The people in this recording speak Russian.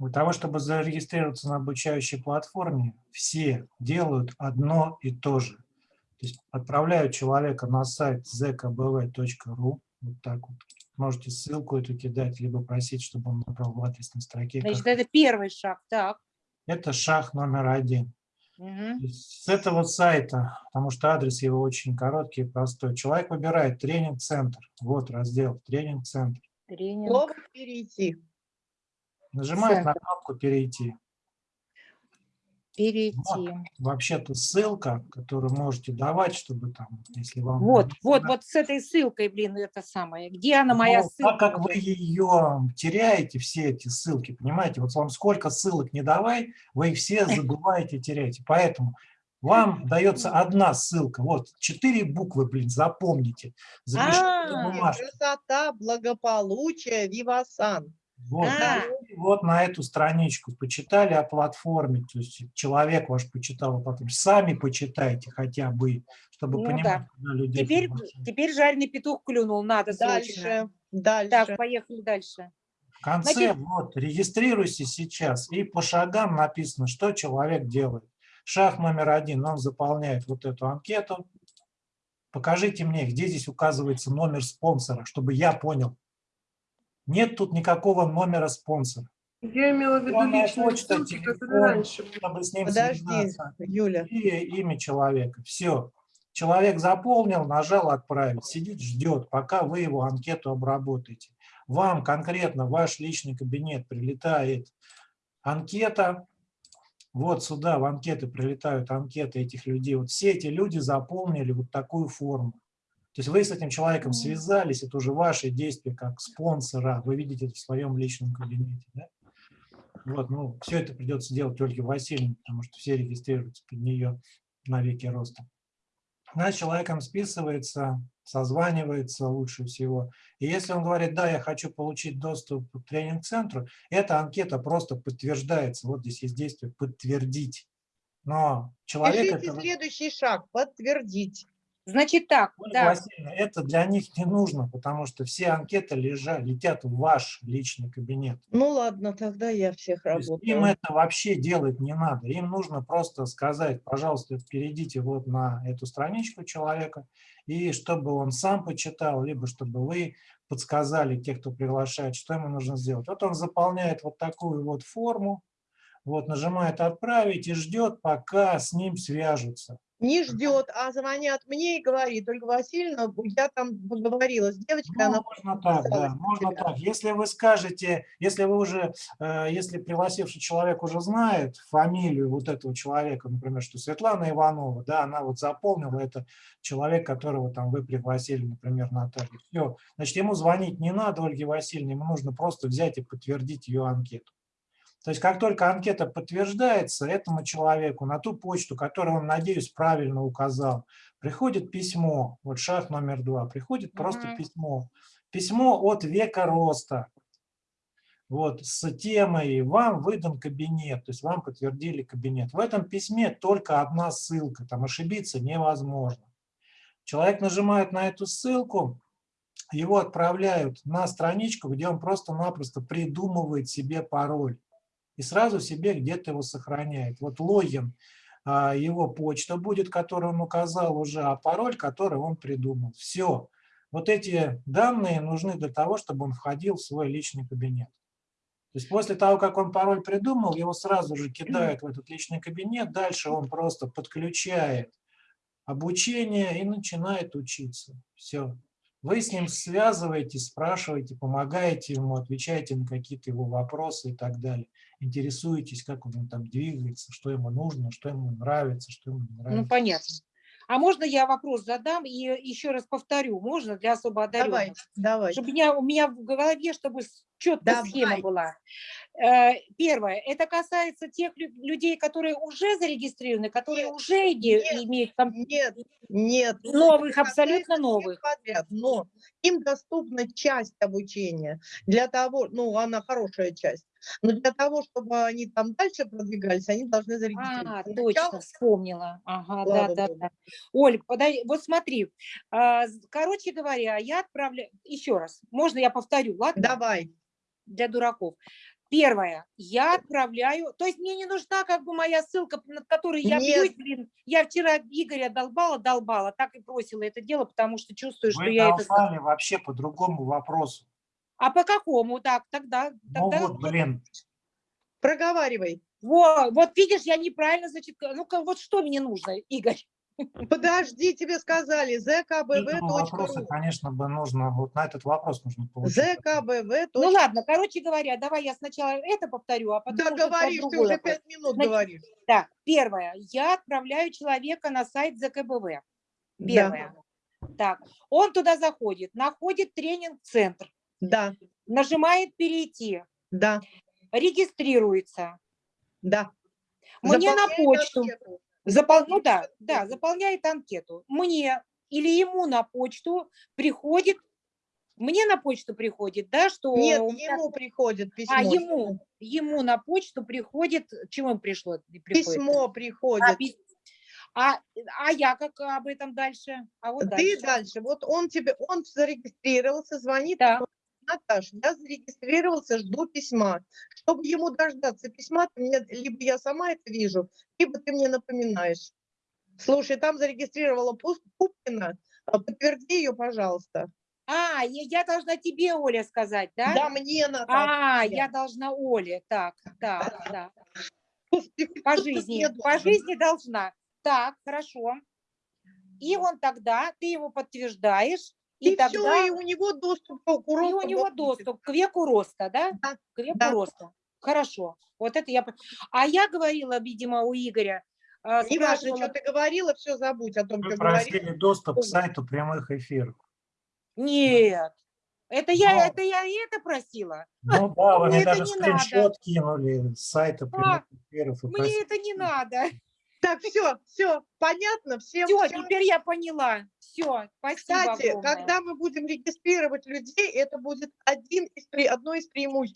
Для того, чтобы зарегистрироваться на обучающей платформе, все делают одно и то же. То есть отправляют человека на сайт zkbv.ru, вот так вот. Можете ссылку эту кидать, либо просить, чтобы он набрал в адресной строке. Значит, это первый шаг, так. Это шаг номер один. Угу. С этого сайта, потому что адрес его очень короткий и простой, человек выбирает тренинг-центр. Вот раздел тренинг-центр. Тренинг. Слово перейти. Нажимает на кнопку «Перейти». Перейти. Вообще-то ссылка, которую можете давать, чтобы там, если вам... Вот, вот, вот с этой ссылкой, блин, это самое. Где она, моя Ну, ссылка? Так как вы ее теряете, все эти ссылки, понимаете, вот вам сколько ссылок не давай, вы их все забываете, теряете. Поэтому вам дается одна ссылка. Вот, четыре буквы, блин, запомните. Запишите А. Красота, благополучие, вивасан. Вот, А. и вот на эту страничку почитали о платформе, то есть человек ваш почитал о платформе. Сами почитайте хотя бы, чтобы Ну понимать, да. куда людей теперь, приглашать. теперь жареный петух клюнул, надо срочно. Дальше, дальше. Так, поехали дальше. В конце, Значит- вот, регистрируйся сейчас, и по шагам написано, что человек делает. Шаг номер один, он заполняет вот эту анкету. Покажите мне, где здесь указывается номер спонсора, чтобы я понял. Нет тут никакого номера спонсора. Я имела в виду личные почта, ссылки, телефон. раньше. Чтобы с ним Подожди, связаться. Юля. И имя человека. Все. Человек заполнил, нажал «Отправить». Сидит, ждет, пока вы его анкету обработаете. Вам конкретно в ваш личный кабинет прилетает анкета. Вот сюда в анкеты прилетают анкеты этих людей. Вот все эти люди заполнили вот такую форму. То есть вы с этим человеком связались, это уже ваши действия как спонсора. Вы видите это в своем личном кабинете. Да? Вот, ну, все это придется делать Ольге Васильевне, потому что все регистрируются под нее на веки роста. Она с человеком списывается, созванивается лучше всего. И если он говорит, да, я хочу получить доступ к тренинг-центру, эта анкета просто подтверждается. Вот здесь есть действие «подтвердить». Но человек... Пишите это- следующий шаг. Подтвердить. Значит так, Ольга да, Васильевна, это для них не нужно, потому что все анкеты лежат, летят в ваш личный кабинет. Ну ладно, тогда я всех То есть им работаю. это вообще делать не надо. Им нужно просто сказать, пожалуйста, перейдите вот на эту страничку человека, и чтобы он сам почитал, либо чтобы вы подсказали, те, кто приглашает, что ему нужно сделать. Вот он заполняет вот такую вот форму, вот нажимает «Отправить» и ждет, пока с ним свяжутся. Не ждет, а звонят мне и говорит, Ольга Васильевна, я там поговорила с девочкой, Ну, она можно так, да, можно тебя». так. Если вы скажете, если вы уже, э, если пригласивший человек уже знает фамилию вот этого человека, например, что Светлана Иванова, да, она вот запомнила, это человек, которого там вы пригласили, например, Наталью. Все, значит, ему звонить не надо, Ольге Васильевне, ему нужно просто взять и подтвердить ее анкету. То есть как только анкета подтверждается, этому человеку на ту почту, которую он, надеюсь, правильно указал, приходит письмо, вот шаг номер два, приходит просто Мгм. письмо. Письмо от века роста, вот, с темой «Вам выдан кабинет», то есть вам подтвердили кабинет. В этом письме только одна ссылка, там ошибиться невозможно. Человек нажимает на эту ссылку, его отправляют на страничку, где он просто-напросто придумывает себе пароль и сразу себе где-то его сохраняет. Вот логин, а, его почта будет, которую он указал уже, а пароль, который он придумал. Все. Вот эти данные нужны для того, чтобы он входил в свой личный кабинет. То есть после того, как он пароль придумал, его сразу же кидают в этот личный кабинет, дальше он просто подключает обучение и начинает учиться. Все. Вы с ним связываетесь, спрашиваете, помогаете ему, отвечаете на какие-то его вопросы и так далее. Интересуетесь, как он там двигается, что ему нужно, что ему нравится, что ему не ну нравится. понятно. А можно я вопрос задам и еще раз повторю, можно для особо одаренных? Давай, давай. Чтобы у меня, у меня в голове, чтобы схема Давай. была. Э, Первое, это касается тех лю- людей, которые уже зарегистрированы, которые Нет, уже нет, имеют ком- Нет, нет. новых, абсолютно новых. подряд, но им доступна часть обучения для того, ну, она хорошая часть, но для того, чтобы они там дальше продвигались, они должны А, зарегистрироваться. точно, Сначала- вспомнила. Ага, да, Слава да, Богу. да. Оль, подай, вот смотри, а, з- короче говоря, я отправляю, еще раз, можно я повторю, ладно? Давай. Для дураков. Первое, я отправляю, то есть мне не нужна как бы моя ссылка, над которой я Нет. бьюсь, блин. Я вчера Игоря долбала, долбала, так и бросила это дело, потому что чувствую, что Вы я это... долбали вообще по другому вопросу. А по какому? Так, тогда... Ну тогда... вот, блин, Проговаривай. Во, вот видишь, я неправильно, значит, ну-ка, вот что мне нужно, Игорь? Подожди, тебе сказали этому вопросу, zkbv.ru. конечно, бы нужно, вот на этот вопрос нужно получить. zkbv. Ну ладно, короче говоря, давай я сначала это повторю, а потом Да говоришь, ты уже пять минут Значит, говоришь. Так, первое, я отправляю человека на сайт. Да, Первое. Так, он туда заходит, находит тренинг-центр, да, нажимает перейти, да, регистрируется. да. Мне на Заполняет почту. анкету. Запол... Ну да, да, заполняет анкету. Мне или ему на почту приходит, мне на почту приходит, да, что... Нет, меня- ему приходит письмо. А, ему, ему на почту приходит, чему пришло? приходит? Письмо А, приходит. пис- а, а я как об этом дальше? А вот Ты дальше. дальше. Вот он тебе, он зарегистрировался, звонит. Да. Наташ, я зарегистрировался, жду письма. Чтобы ему дождаться письма, ты мне, либо я сама это вижу, либо ты мне напоминаешь. Слушай, там зарегистрировала Пупкина, а, подтверди ее, пожалуйста. А, я, должна тебе, Оля, сказать, да? Да, мне надо. А, я должна Оле. Так, так, да. По жизни, по жизни должна. Так, хорошо. И он тогда, ты его подтверждаешь, и, И тогда все, и у него доступ к и у него будет. доступ к веку роста, да? Да, К веку да. роста. Хорошо. Вот это я... А я говорила, видимо, у Игоря, а, Неважно, спрашивала- что ты говорила, все забудь о том, Вы что говорила. просили доступ к сайту прямых эфиров. Нет. Это я, Но- это я и это просила. Ну да, вы Мне мне даже не надо. скриншот кинули с сайта прямых эфиров. Мне просили это не надо. Так, все, все, понятно, всем Все, всё. теперь я поняла. Все, спасибо Кстати, огромное. когда мы будем регистрировать людей, это будет один из, одно из преимуществ.